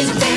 is